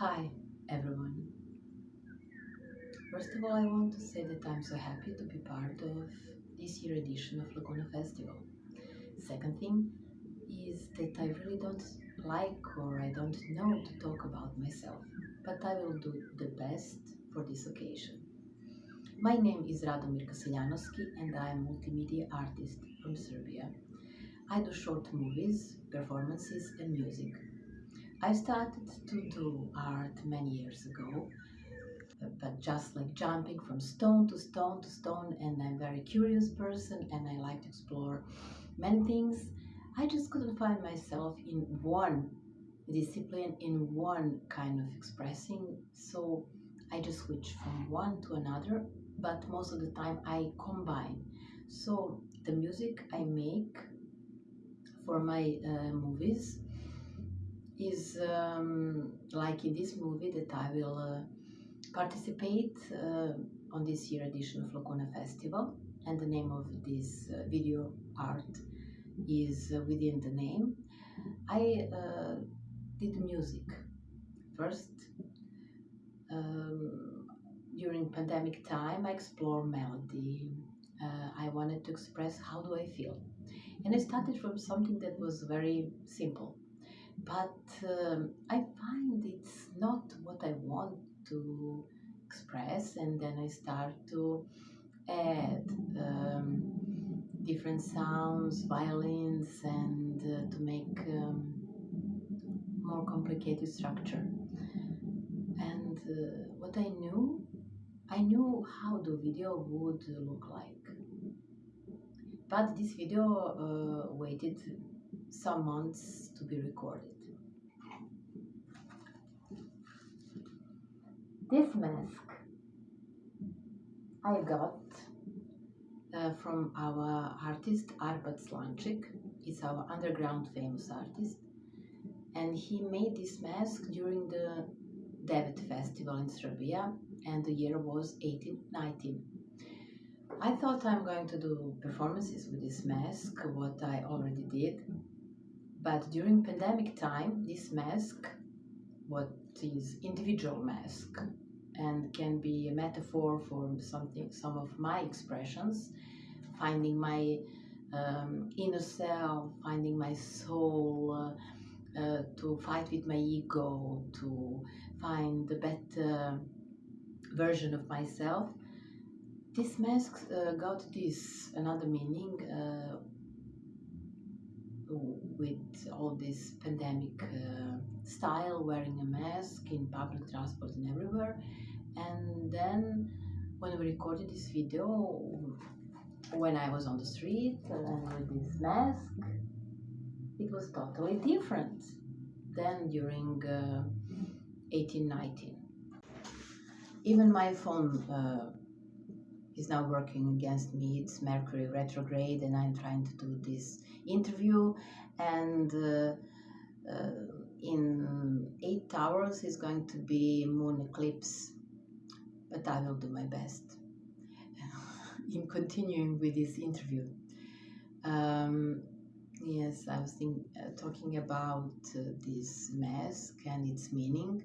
Hi, everyone. First of all, I want to say that I'm so happy to be part of this year edition of Laguna Festival. Second thing is that I really don't like or I don't know to talk about myself, but I will do the best for this occasion. My name is Radomir Kaseljanovski and I am a multimedia artist from Serbia. I do short movies, performances and music. I started to do art many years ago, but just like jumping from stone to stone to stone, and I'm a very curious person and I like to explore many things. I just couldn't find myself in one discipline, in one kind of expressing, so I just switch from one to another, but most of the time I combine. So the music I make for my uh, movies is um, like in this movie that I will uh, participate uh, on this year edition of Laguna Festival and the name of this uh, video art is uh, within the name. I uh, did music first. Um, during pandemic time, I explore melody. Uh, I wanted to express how do I feel, and I started from something that was very simple but um, I find it's not what I want to express, and then I start to add um, different sounds, violins, and uh, to make um, more complicated structure. And uh, what I knew, I knew how the video would look like. But this video uh, waited some months to be recorded. This mask I got uh, from our artist Arpad Slančik. He's our underground famous artist. And he made this mask during the Devet Festival in Serbia, and the year was 1819. I thought I'm going to do performances with this mask, what I already did. But during pandemic time, this mask, what is individual mask, and can be a metaphor for something, some of my expressions, finding my um, inner self, finding my soul, uh, uh, to fight with my ego, to find the better version of myself. This mask uh, got this another meaning uh, with all this pandemic uh, style, wearing a mask in public transport and everywhere. And then when we recorded this video, when I was on the street and with this mask, it was totally different than during uh, 1819. Even my phone uh, is now working against me. It's Mercury retrograde, and I'm trying to do this interview. And uh, uh, in eight hours is going to be moon eclipse, but I will do my best in continuing with this interview. Um, yes, I was think, uh, talking about uh, this mask and its meaning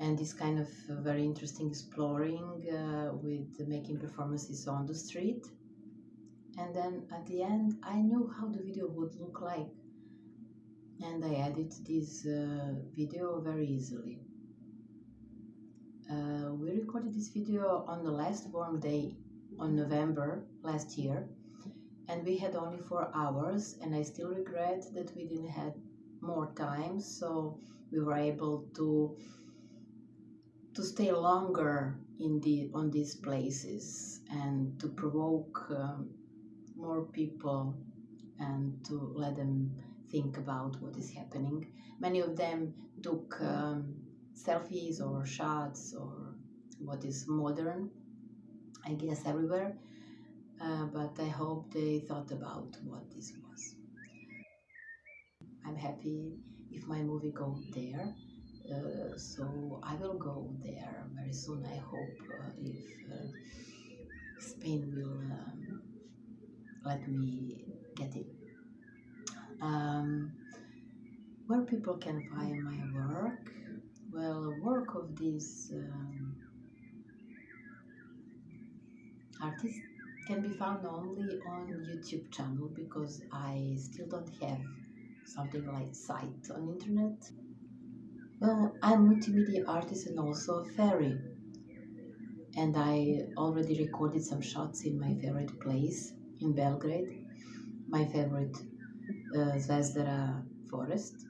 and this kind of uh, very interesting exploring uh, with making performances on the street. And then at the end, I knew how the video would look like, and I edited this uh, video very easily. Uh, we recorded this video on the last warm day on November last year, and we had only four hours, and I still regret that we didn't have more time, so we were able to to stay longer in the on these places and to provoke um, more people and to let them think about what is happening. Many of them took um, selfies or shots or what is modern, I guess everywhere. Uh, but I hope they thought about what this was. I'm happy if my movie goes there. Uh, so I will go there very soon. I hope uh, if uh, Spain will um, let me get it. Um, where people can find my work, Well, work of this um, artist can be found only on YouTube channel because I still don't have something like site on internet. Well, I'm multimedia artist and also a fairy. And I already recorded some shots in my favorite place in Belgrade, my favorite uh, Zvezdara forest.